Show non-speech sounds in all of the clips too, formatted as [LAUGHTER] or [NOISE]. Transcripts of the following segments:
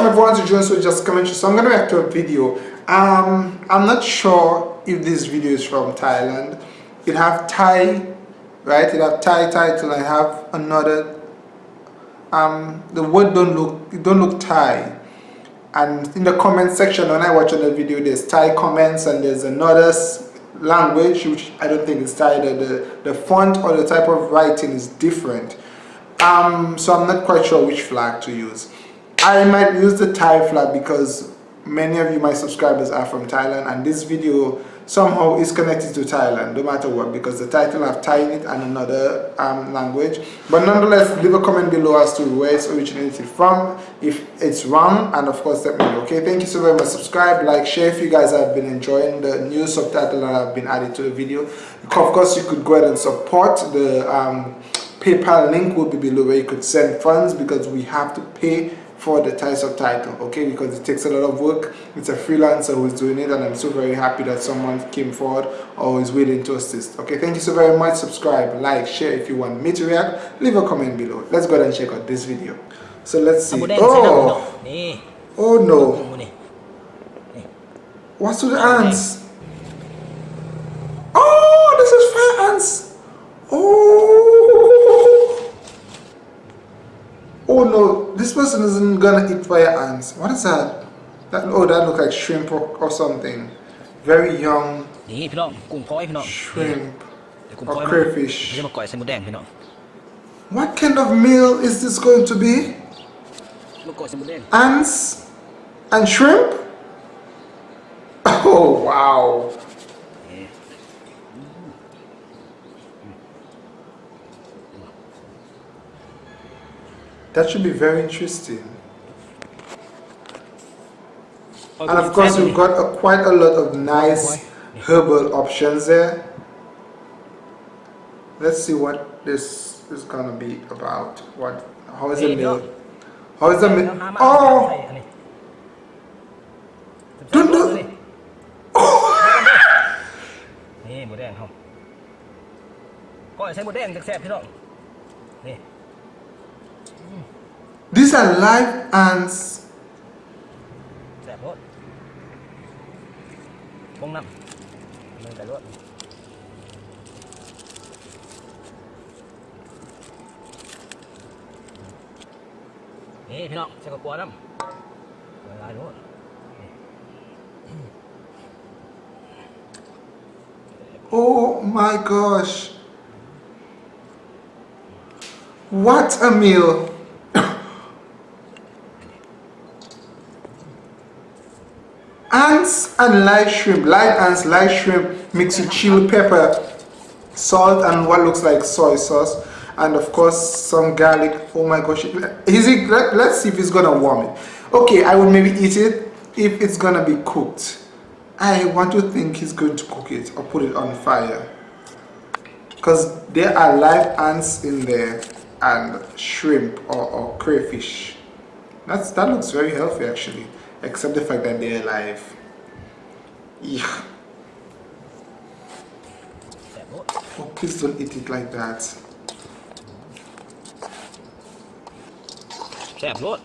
welcome everyone to Jones with Just Commentary. So I'm to react to a video. Um, I'm not sure if this video is from Thailand. It have Thai, right? It have Thai title. I have another. Um, the word don't look it don't look Thai. And in the comment section when I watch on the video, there's Thai comments and there's another language which I don't think is Thai. The, the the font or the type of writing is different. Um, so I'm not quite sure which flag to use. I might use the Thai flag because many of you, my subscribers, are from Thailand and this video somehow is connected to Thailand no matter what because the title have Thai in it and another um, language. But nonetheless leave a comment below as to where it's originated from if it's wrong and of course let me know okay? Thank you so very much. Subscribe like share if you guys have been enjoying the new subtitle that have been added to the video. Of course you could go ahead and support the um, PayPal link will be below where you could send funds because we have to pay for the Thai subtitle okay? Because it takes a lot of work. It's a freelancer who's doing it and I'm so very happy that someone came forward or is willing to assist okay? Thank you so very much. Subscribe like share if you want me to react. Leave a comment below. Let's go ahead and check out this video. So let's see. Oh! oh no. What's with the ants oh this is fire ants oh oh no this person isn't gonna eat fire ants. What is that? That oh, that look like shrimp or, or something. Very young. Shrimp or crayfish. What kind of meal is this going to be? Ants and shrimp? [LAUGHS] Oh wow. That should be very interesting. And of course, we've got a, quite a lot of nice herbal options there. Let's see what this is gonna be about. What? How is the meal? How is the meal? Oh! Don't do. [LAUGHS] Oh! นี่หมูแดงเขาก้อยใช้หมูแดงแซ่บพี่น้องนี่ These are live ants. Oh my gosh. What a meal. ants and live shrimp live ants live shrimp mixed with chili pepper salt and what looks like soy sauce and of course some garlic. Oh my gosh. Is it let, let's see if it's gonna warm it. Okay i would maybe eat it if it's gonna be cooked. I want to think he's going to cook it or put it on fire. Because there are live ants in there and shrimp or, or crayfish. That's that looks very healthy actually except the fact that they're alive. Yeah. Oh, please don't eat it like that. Chef, what?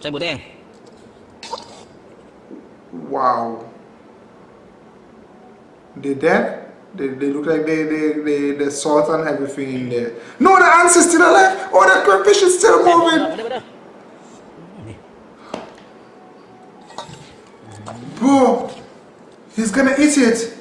Chef, what? Wow. They dead? They, they look like they, they, they, salt and everything in there. No, the ants is still alive! Oh, the crayfish is still moving! He's gonna eat it.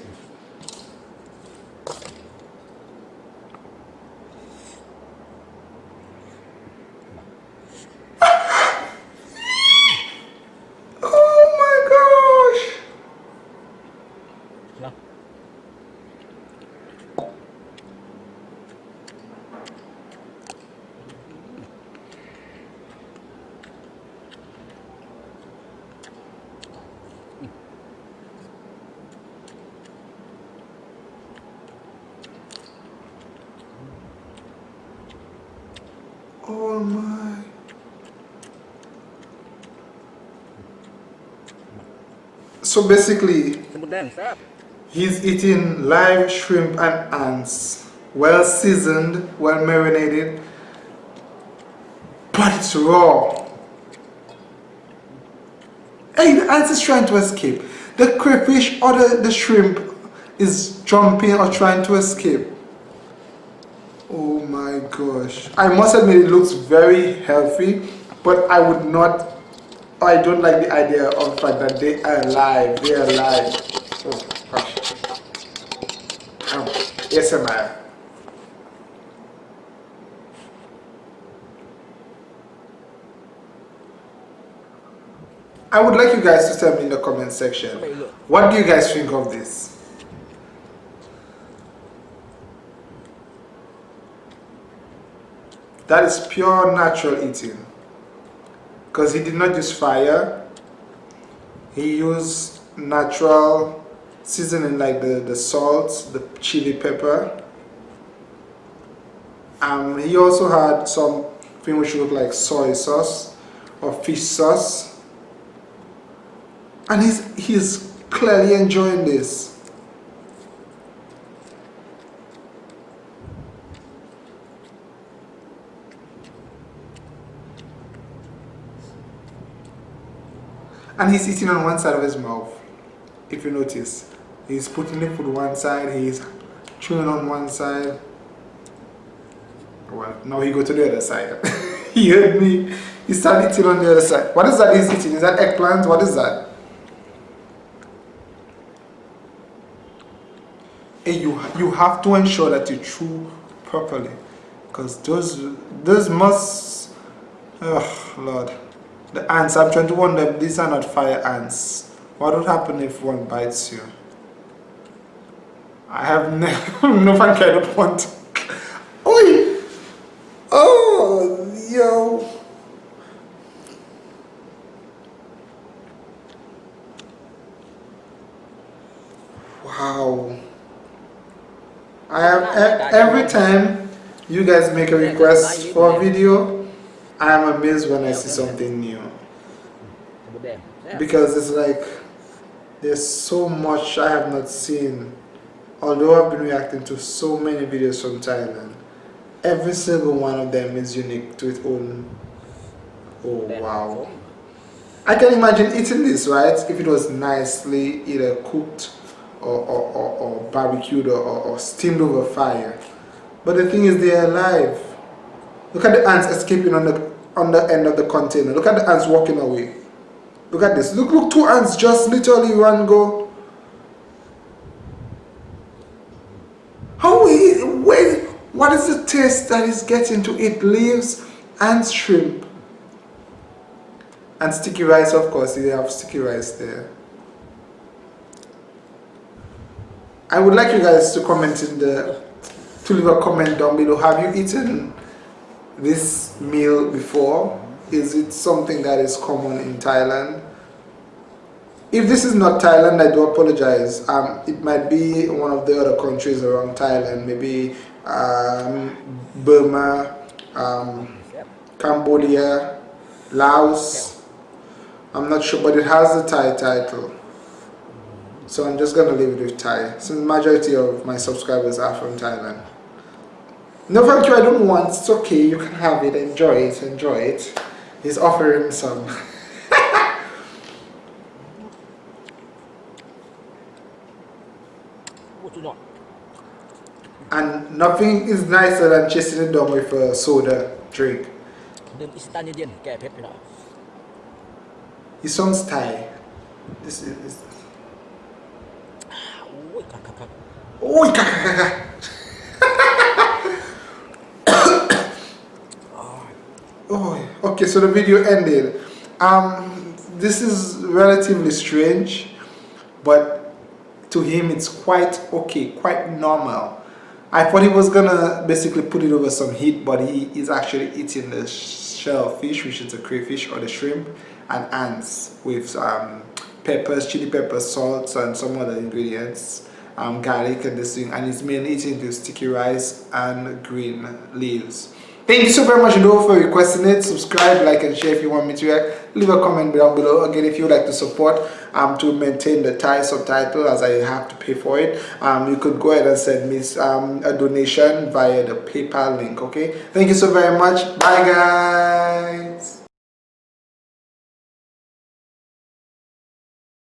My. So basically, he's eating live shrimp and ants, well seasoned, well marinated, but it's raw. Hey, the ants is trying to escape. The crayfish or the, the shrimp is jumping or trying to escape. Oh my gosh. I must admit it looks very healthy, but I would not, I don't like the idea of the fact that they are alive. They are alive. Oh gosh. Um, yes, Amaya. I would like you guys to tell me in the comment section what do you guys think of this that is pure natural eating. Because he did not use fire. He used natural seasoning like the the salt the chili pepper. Um he also had something which looked like soy sauce or fish sauce. And he's he's clearly enjoying this and he's eating on one side of his mouth if you notice. He's putting the food one side he's chewing on one side. Well now he go to the other side. [LAUGHS] He heard me. He started eating on the other side. What is that he's eating? Is that eggplant? What is that? You you have to ensure that you chew properly because those those must oh lord the ants i'm trying to wonder if these are not fire ants. What would happen if one bites you? I have never [LAUGHS] no fun kind of want Oi! oh yo. Wow. I have every time you guys make a request for a video, I am amazed when I see something new. Because it's like there's so much I have not seen. Although I've been reacting to so many videos from Thailand, every single one of them is unique to its own. Oh wow. I can imagine eating this, right? If it was nicely either cooked or, or, or, or barbecued or, or, steamed over fire. But the thing is, they're alive. Look at the ants escaping on the on the end of the container. Look at the ants walking away. Look at this. Look, look, two ants just literally run go. How wait, what is the taste that is getting to eat leaves and shrimp? And sticky rice, of course, they have sticky rice there. I would like you guys to comment in the to leave a comment down below. Have you eaten this meal before? Is it something that is common in Thailand? If this is not Thailand, I do apologize. Um, it might be one of the other countries around Thailand, maybe um, Burma, um, Cambodia, Laos. I'm not sure, but it has the Thai title. So I'm just gonna leave it with Thai, since majority of my subscribers are from Thailand. No thank you, I don't want, it's okay, you can have it, enjoy it, enjoy it. He's offering some. [LAUGHS] and nothing is nicer than chasing it down with a soda drink. He sounds Thai. This is Ui, oh, okay, so the video ended. Um, this is relatively strange, but to him it's quite okay, quite normal. I thought he was gonna basically put it over some heat, but he is actually eating the shellfish, which is the crayfish or the shrimp, and ants with um, peppers, chili peppers, salt, and some other ingredients um, garlic and this thing and it's mainly eating the sticky rice and green leaves thank you so very much though for requesting it. Subscribe like and share if you want me to react. Leave a comment down below. Again if you would like to support um to maintain the Thai subtitle as I have to pay for it um you could go ahead and send me um, a donation via the PayPal link okay? Thank you so very much. Bye guys